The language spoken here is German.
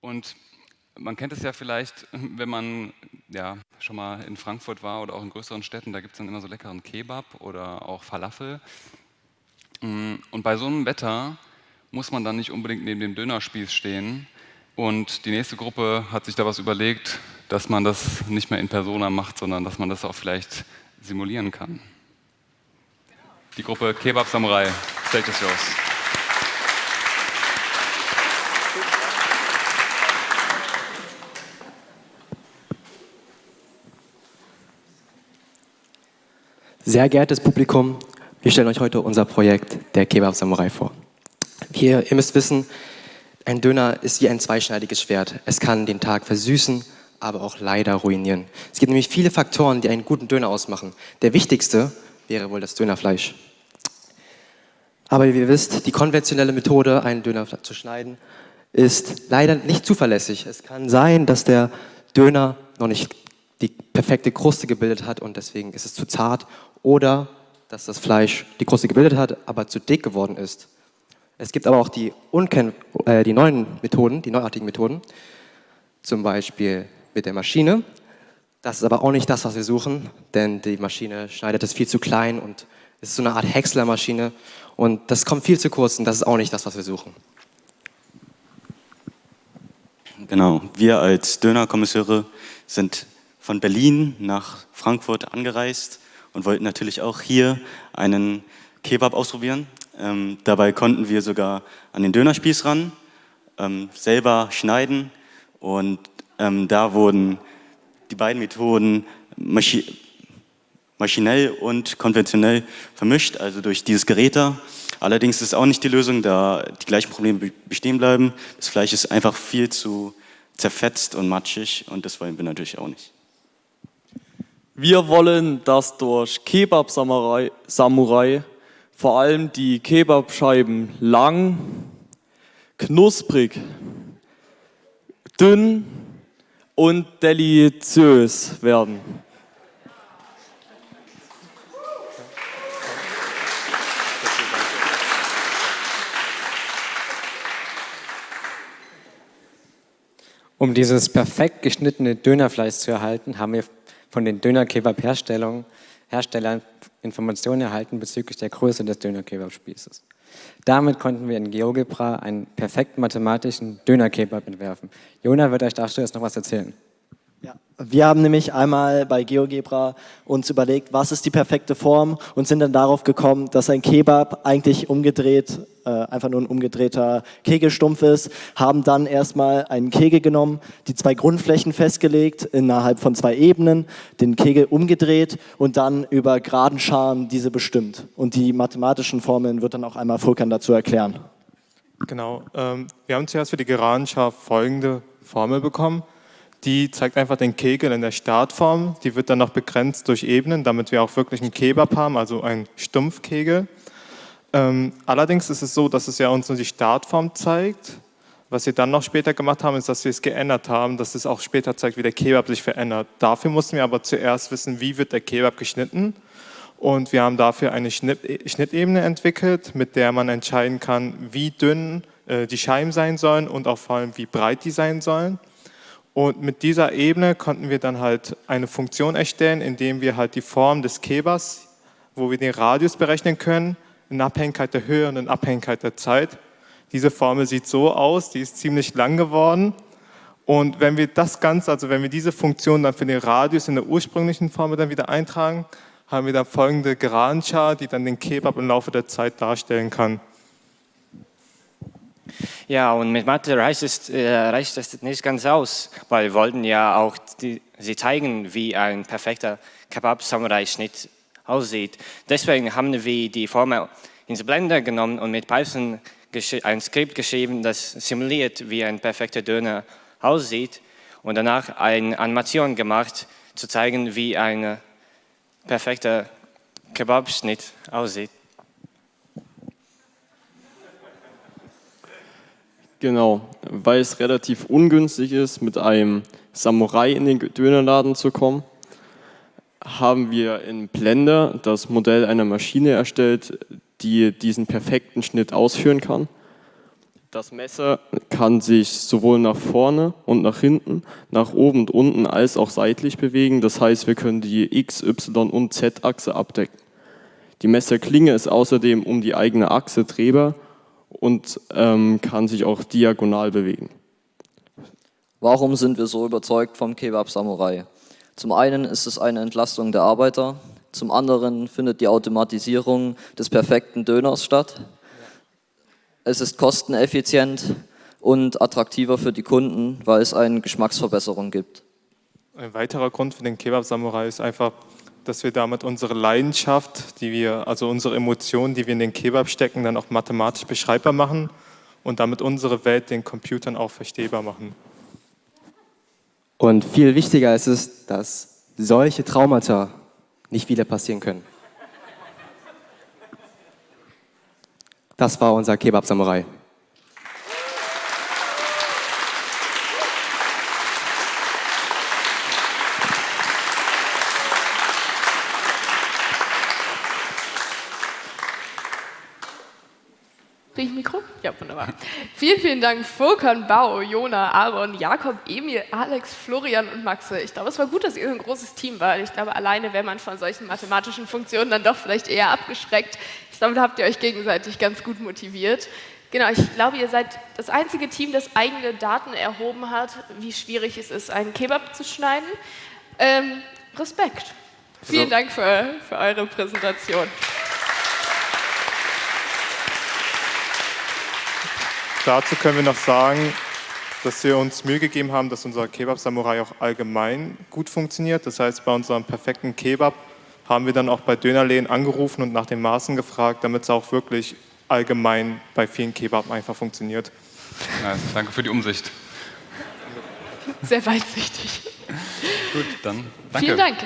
Und man kennt es ja vielleicht, wenn man ja, schon mal in Frankfurt war oder auch in größeren Städten, da gibt es dann immer so leckeren Kebab oder auch Falafel. Mm, und bei so einem Wetter muss man dann nicht unbedingt neben dem Dönerspieß stehen. Und die nächste Gruppe hat sich da was überlegt, dass man das nicht mehr in Persona macht, sondern dass man das auch vielleicht simulieren kann. Die Gruppe Kebab Samurai, stellt es los. Sehr geehrtes Publikum, wir stellen euch heute unser Projekt der Kebab Samurai vor. Hier, ihr müsst wissen, ein Döner ist wie ein zweischneidiges Schwert. Es kann den Tag versüßen, aber auch leider ruinieren. Es gibt nämlich viele Faktoren, die einen guten Döner ausmachen. Der wichtigste wäre wohl das Dönerfleisch. Aber wie ihr wisst, die konventionelle Methode, einen Döner zu schneiden, ist leider nicht zuverlässig. Es kann sein, dass der Döner noch nicht die perfekte Kruste gebildet hat und deswegen ist es zu zart oder dass das Fleisch die Kruste gebildet hat, aber zu dick geworden ist. Es gibt aber auch die, Unken äh, die neuen Methoden, die neuartigen Methoden, zum Beispiel mit der Maschine. Das ist aber auch nicht das, was wir suchen, denn die Maschine schneidet es viel zu klein und es ist so eine Art Häckslermaschine und das kommt viel zu kurz und das ist auch nicht das, was wir suchen. Genau, wir als Dönerkommisseure sind von Berlin nach Frankfurt angereist und wollten natürlich auch hier einen Kebab ausprobieren. Ähm, dabei konnten wir sogar an den Dönerspieß ran, ähm, selber schneiden und ähm, da wurden die beiden Methoden maschi maschinell und konventionell vermischt, also durch dieses Gerät da. Allerdings ist es auch nicht die Lösung, da die gleichen Probleme bestehen bleiben. Das Fleisch ist einfach viel zu zerfetzt und matschig und das wollen wir natürlich auch nicht. Wir wollen, dass durch Kebab Samurai, Samurai vor allem die Kebabscheiben lang, knusprig, dünn und deliziös werden. Um dieses perfekt geschnittene Dönerfleisch zu erhalten, haben wir von den Döner-Kebab-Herstellern Informationen erhalten bezüglich der Größe des Döner-Kebab-Spießes. Damit konnten wir in GeoGebra einen perfekten mathematischen Döner-Kebab entwerfen. Jona wird euch dazu jetzt noch was erzählen. Wir haben nämlich einmal bei GeoGebra uns überlegt, was ist die perfekte Form und sind dann darauf gekommen, dass ein Kebab eigentlich umgedreht, äh, einfach nur ein umgedrehter Kegelstumpf ist, haben dann erstmal einen Kegel genommen, die zwei Grundflächen festgelegt innerhalb von zwei Ebenen, den Kegel umgedreht und dann über geraden Scharen diese bestimmt. Und die mathematischen Formeln wird dann auch einmal Fulkan dazu erklären. Genau, ähm, wir haben zuerst für die geraden Schar folgende Formel bekommen. Die zeigt einfach den Kegel in der Startform. Die wird dann noch begrenzt durch Ebenen, damit wir auch wirklich einen Kebab haben, also einen Stumpfkegel. Ähm, allerdings ist es so, dass es ja uns nur die Startform zeigt. Was wir dann noch später gemacht haben, ist, dass wir es geändert haben, dass es auch später zeigt, wie der Kebab sich verändert. Dafür mussten wir aber zuerst wissen, wie wird der Kebab geschnitten. Und wir haben dafür eine Schnittebene entwickelt, mit der man entscheiden kann, wie dünn äh, die Scheiben sein sollen und auch vor allem, wie breit die sein sollen. Und mit dieser Ebene konnten wir dann halt eine Funktion erstellen, indem wir halt die Form des Kebers, wo wir den Radius berechnen können, in Abhängigkeit der Höhe und in Abhängigkeit der Zeit. Diese Formel sieht so aus, die ist ziemlich lang geworden. Und wenn wir das Ganze, also wenn wir diese Funktion dann für den Radius in der ursprünglichen Formel dann wieder eintragen, haben wir dann folgende Geradenschar, die dann den Kebab im Laufe der Zeit darstellen kann. Ja, und mit Mathe reicht es, äh, reicht es nicht ganz aus, weil wir wollten ja auch die, sie zeigen, wie ein perfekter Kebab-Samurai-Schnitt aussieht. Deswegen haben wir die Formel ins Blender genommen und mit Python ein Skript geschrieben, das simuliert, wie ein perfekter Döner aussieht und danach eine Animation gemacht, zu zeigen, wie ein perfekter Kebab-Schnitt aussieht. Genau, weil es relativ ungünstig ist, mit einem Samurai in den Dönerladen zu kommen, haben wir in Blender das Modell einer Maschine erstellt, die diesen perfekten Schnitt ausführen kann. Das Messer kann sich sowohl nach vorne und nach hinten, nach oben und unten als auch seitlich bewegen. Das heißt, wir können die X, Y und Z-Achse abdecken. Die Messerklinge ist außerdem um die eigene Achse drehbar und ähm, kann sich auch diagonal bewegen. Warum sind wir so überzeugt vom Kebab Samurai? Zum einen ist es eine Entlastung der Arbeiter, zum anderen findet die Automatisierung des perfekten Döners statt. Es ist kosteneffizient und attraktiver für die Kunden, weil es eine Geschmacksverbesserung gibt. Ein weiterer Grund für den Kebab Samurai ist einfach, dass wir damit unsere Leidenschaft, die wir, also unsere Emotionen, die wir in den Kebab stecken, dann auch mathematisch beschreibbar machen und damit unsere Welt den Computern auch verstehbar machen. Und viel wichtiger ist es, dass solche Traumata nicht wieder passieren können. Das war unser Kebab Samurai. Mikro? Ja, wunderbar. Vielen, vielen Dank, Furkan, Bau, Jona, Aaron, Jakob, Emil, Alex, Florian und Maxe. Ich glaube, es war gut, dass ihr ein großes Team war. Ich glaube, alleine wäre man von solchen mathematischen Funktionen dann doch vielleicht eher abgeschreckt. Ich glaube, da habt ihr euch gegenseitig ganz gut motiviert. Genau, ich glaube, ihr seid das einzige Team, das eigene Daten erhoben hat, wie schwierig es ist, einen Kebab zu schneiden. Ähm, Respekt. Vielen Dank für, für eure Präsentation. Dazu können wir noch sagen, dass wir uns Mühe gegeben haben, dass unser Kebab Samurai auch allgemein gut funktioniert. Das heißt, bei unserem perfekten Kebab haben wir dann auch bei Dönerläden angerufen und nach den Maßen gefragt, damit es auch wirklich allgemein bei vielen Kebab einfach funktioniert. Ja, danke für die Umsicht. Sehr weitsichtig. Gut, dann danke. Vielen Dank.